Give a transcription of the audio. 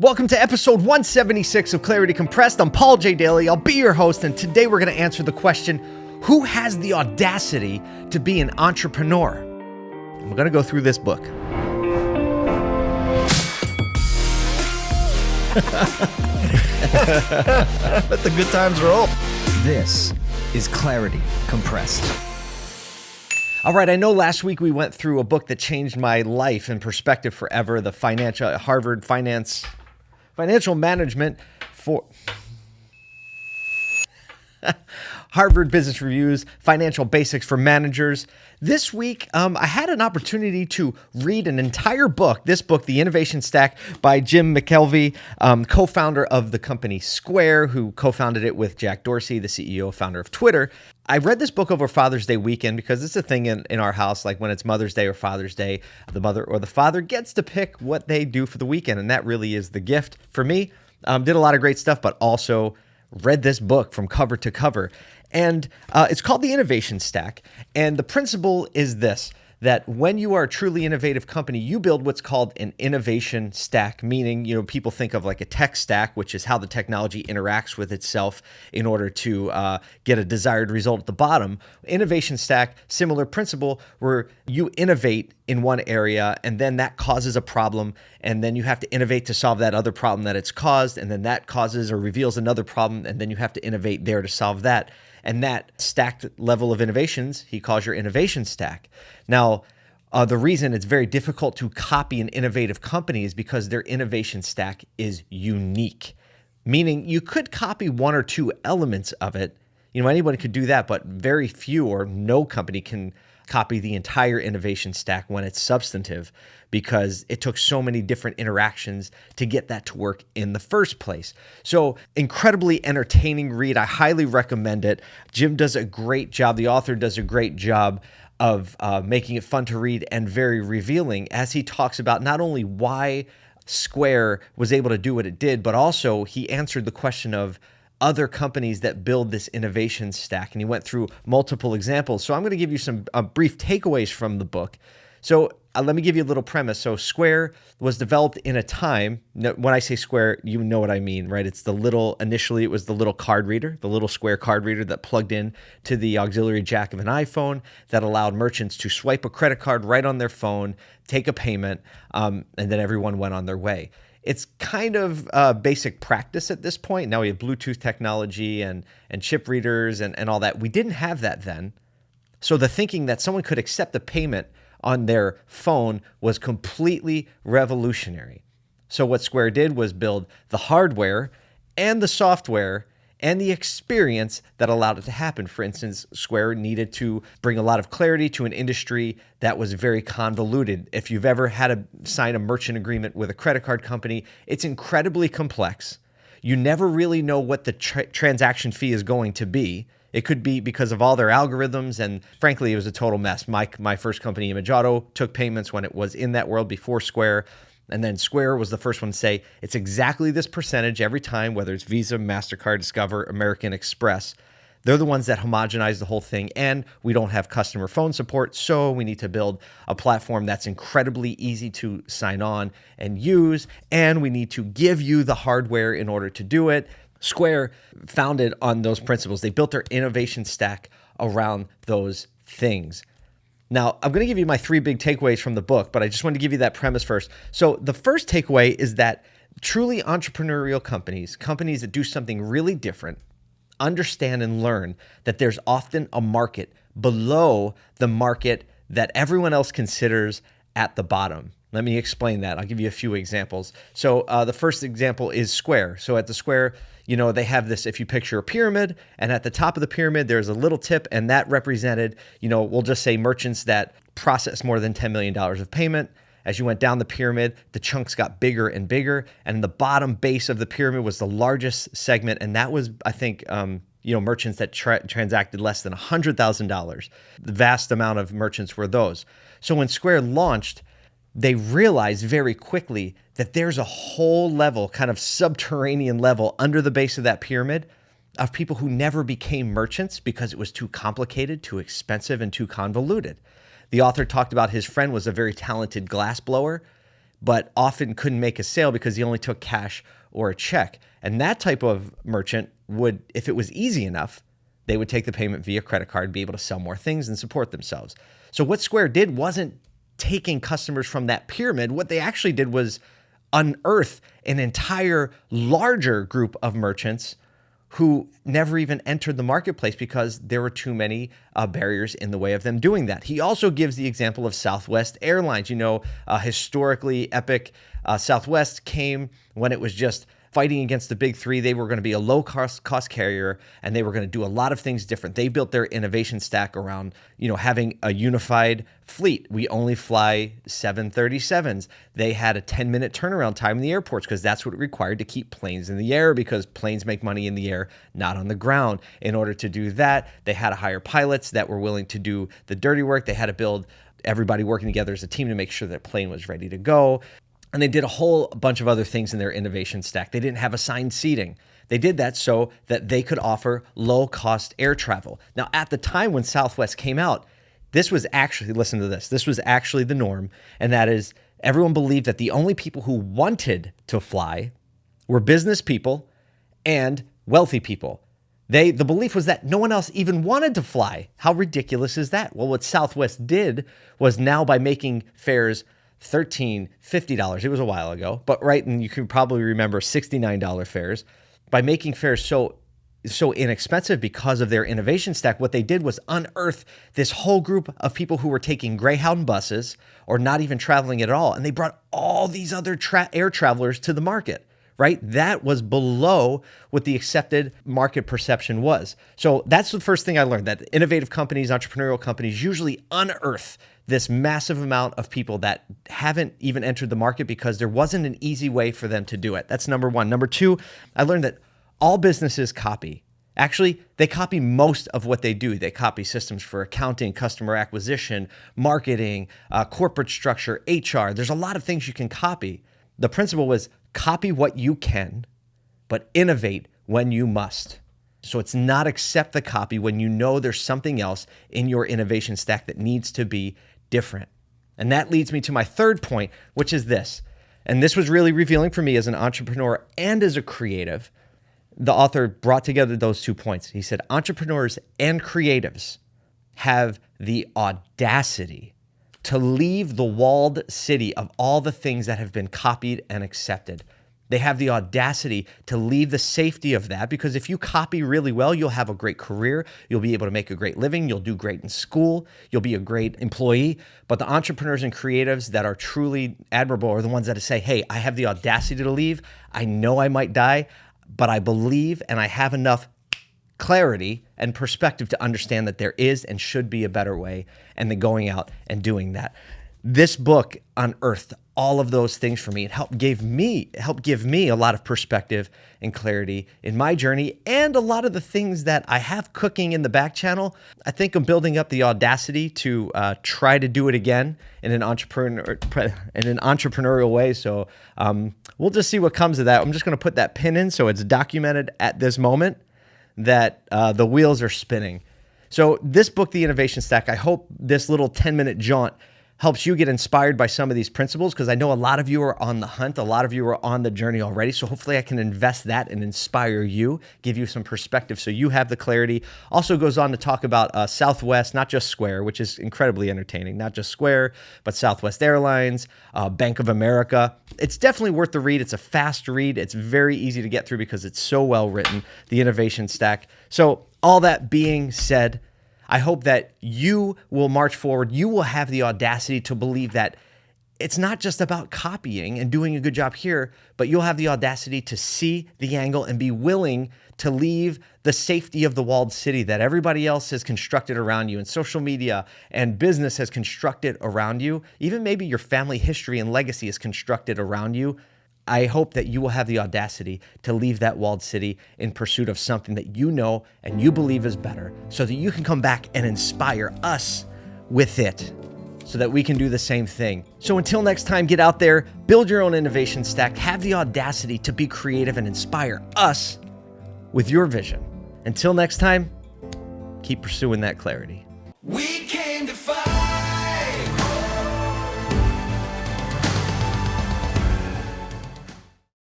Welcome to episode 176 of Clarity Compressed. I'm Paul J. Daly. I'll be your host, and today we're going to answer the question Who has the audacity to be an entrepreneur? I'm going to go through this book. Let the good times roll. This is Clarity Compressed. All right, I know last week we went through a book that changed my life and perspective forever, the financial uh, Harvard Finance Financial Management for Harvard Business Reviews, Financial Basics for Managers. This week, um, I had an opportunity to read an entire book. This book, The Innovation Stack by Jim McKelvey, um, co founder of the company Square, who co founded it with Jack Dorsey, the CEO, founder of Twitter. I read this book over Father's Day weekend because it's a thing in, in our house. Like when it's Mother's Day or Father's Day, the mother or the father gets to pick what they do for the weekend. And that really is the gift for me. Um, did a lot of great stuff, but also read this book from cover to cover. And uh, it's called the Innovation Stack. And the principle is this that when you are a truly innovative company, you build what's called an innovation stack, meaning, you know, people think of like a tech stack, which is how the technology interacts with itself in order to uh, get a desired result at the bottom. Innovation stack, similar principle, where you innovate in one area and then that causes a problem and then you have to innovate to solve that other problem that it's caused and then that causes or reveals another problem and then you have to innovate there to solve that and that stacked level of innovations he calls your innovation stack. Now, uh, the reason it's very difficult to copy an innovative company is because their innovation stack is unique, meaning you could copy one or two elements of it. You know, anyone could do that, but very few or no company can copy the entire innovation stack when it's substantive because it took so many different interactions to get that to work in the first place. So, incredibly entertaining read. I highly recommend it. Jim does a great job, the author does a great job of uh, making it fun to read and very revealing as he talks about not only why Square was able to do what it did, but also he answered the question of other companies that build this innovation stack. And he went through multiple examples. So I'm going to give you some uh, brief takeaways from the book. So uh, let me give you a little premise. So Square was developed in a time. When I say Square, you know what I mean, right? It's the little. Initially, it was the little card reader, the little Square card reader that plugged in to the auxiliary jack of an iPhone that allowed merchants to swipe a credit card right on their phone, take a payment, um, and then everyone went on their way it's kind of uh, basic practice at this point. Now we have Bluetooth technology and and chip readers and, and all that. We didn't have that then. So the thinking that someone could accept a payment on their phone was completely revolutionary. So what Square did was build the hardware and the software and the experience that allowed it to happen. For instance, Square needed to bring a lot of clarity to an industry that was very convoluted. If you've ever had to sign a merchant agreement with a credit card company, it's incredibly complex. You never really know what the tra- transaction fee is going to be. It could be because of all their algorithms, and frankly, it was a total mess. My my first company, Image Auto, took payments when it was in that world before Square. And then Square was the first one to say it's exactly this percentage every time, whether it's Visa, MasterCard, Discover, American Express. They're the ones that homogenize the whole thing. And we don't have customer phone support. So we need to build a platform that's incredibly easy to sign on and use. And we need to give you the hardware in order to do it. Square founded on those principles. They built their innovation stack around those things. Now, I'm going to give you my three big takeaways from the book, but I just want to give you that premise first. So, the first takeaway is that truly entrepreneurial companies, companies that do something really different, understand and learn that there's often a market below the market that everyone else considers at the bottom. Let me explain that. I'll give you a few examples. So, uh, the first example is Square. So, at the Square, you know, they have this, if you picture a pyramid, and at the top of the pyramid, there's a little tip, and that represented, you know, we'll just say merchants that process more than $10 million of payment. As you went down the pyramid, the chunks got bigger and bigger, and the bottom base of the pyramid was the largest segment, and that was, I think, um, you know, merchants that tra- transacted less than $100,000. The vast amount of merchants were those. So when Square launched, they realized very quickly that there's a whole level, kind of subterranean level under the base of that pyramid of people who never became merchants because it was too complicated, too expensive, and too convoluted. The author talked about his friend was a very talented glass blower, but often couldn't make a sale because he only took cash or a check. And that type of merchant would, if it was easy enough, they would take the payment via credit card, be able to sell more things and support themselves. So what Square did wasn't taking customers from that pyramid. What they actually did was unearth an entire larger group of merchants who never even entered the marketplace because there were too many uh, barriers in the way of them doing that. He also gives the example of Southwest Airlines. You know, uh, historically epic uh, Southwest came when it was just fighting against the big three. They were going to be a low cost cost carrier and they were going to do a lot of things different. They built their innovation stack around, you know, having a unified fleet. We only fly 737s. They had a 10 minute turnaround time in the airports because that's what it required to keep planes in the air because planes make money in the air, not on the ground. In order to do that, they had to hire pilots that were willing to do the dirty work. They had to build everybody working together as a team to make sure that plane was ready to go. And they did a whole bunch of other things in their innovation stack. They didn't have assigned seating. They did that so that they could offer low cost air travel. Now, at the time when Southwest came out, this was actually, listen to this, this was actually the norm. And that is, everyone believed that the only people who wanted to fly were business people and wealthy people. They the belief was that no one else even wanted to fly. How ridiculous is that? Well, what Southwest did was now by making fares 13 $50. It was a while ago, but right, and you can probably remember $69 fares. By making fares so so inexpensive because of their innovation stack, what they did was unearth this whole group of people who were taking Greyhound buses or not even traveling at all. And they brought all these other tra- air travelers to the market, right? That was below what the accepted market perception was. So that's the first thing I learned that innovative companies, entrepreneurial companies usually unearth this massive amount of people that haven't even entered the market because there wasn't an easy way for them to do it. That's number one. Number two, I learned that all businesses copy. Actually, they copy most of what they do. They copy systems for accounting, customer acquisition, marketing, uh, corporate structure, HR. There's a lot of things you can copy. The principle was copy what you can, but innovate when you must. So it's not accept the copy when you know there's something else in your innovation stack that needs to be different. And that leads me to my third point, which is this. And this was really revealing for me as an entrepreneur and as a creative. The author brought together those two points. He said, entrepreneurs and creatives have the audacity to leave the walled city of all the things that have been copied and accepted. They have the audacity to leave the safety of that because if you copy really well, you'll have a great career. You'll be able to make a great living. You'll do great in school. You'll be a great employee. But the entrepreneurs and creatives that are truly admirable are the ones that say, hey, I have the audacity to leave. I know I might die, but I believe and I have enough clarity and perspective to understand that there is and should be a better way and then going out and doing that this book unearthed all of those things for me. It helped gave me helped give me a lot of perspective and clarity in my journey and a lot of the things that I have cooking in the back channel. I think I'm building up the audacity to uh, try to do it again in an entrepreneur in an entrepreneurial way. So um, we'll just see what comes of that. I'm just going to put that pin in so it's documented at this moment that uh, the wheels are spinning. So this book, The Innovation Stack, I hope this little 10 minute jaunt helps you get inspired by some of these principles because I know a lot of you are on the hunt, a lot of you are on the journey already. So hopefully I can invest that and inspire you, give you some perspective so you have the clarity. Also goes on to talk about uh, Southwest, not just Square, which is incredibly entertaining, not just Square, but Southwest Airlines, uh, Bank of America. It's definitely worth the read. It's a fast read. It's very easy to get through because it's so well written, the innovation stack. So all that being said, I hope that you will march forward. You will have the audacity to believe that it's not just about copying and doing a good job here, but you'll have the audacity to see the angle and be willing to leave the safety of the walled city that everybody else has constructed around you and social media and business has constructed around you. Even maybe your family history and legacy is constructed around you I hope that you will have the audacity to leave that walled city in pursuit of something that you know and you believe is better so that you can come back and inspire us with it so that we can do the same thing. So until next time, get out there, build your own innovation stack, have the audacity to be creative and inspire us with your vision. Until next time, keep pursuing that clarity.